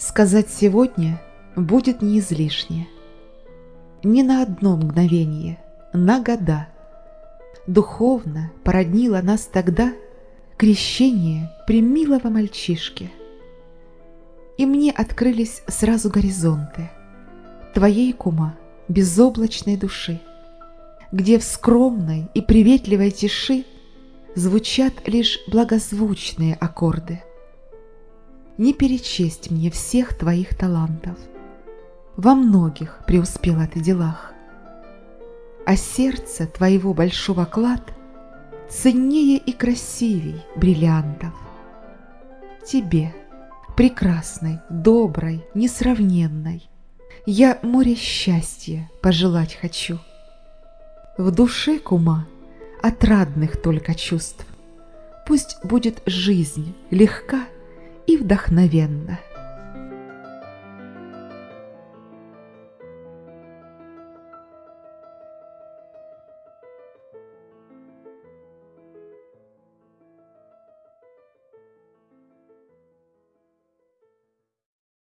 Сказать сегодня будет не излишне. Ни на одно мгновение, на года. Духовно породнило нас тогда крещение примилого мальчишки. И мне открылись сразу горизонты твоей кума безоблачной души, где в скромной и приветливой тиши звучат лишь благозвучные аккорды – не перечесть мне всех твоих талантов. Во многих преуспела ты делах. А сердце твоего большого клад ценнее и красивей бриллиантов. Тебе, прекрасной, доброй, несравненной, я море счастья пожелать хочу. В душе кума отрадных только чувств. Пусть будет жизнь легка вдохновенно.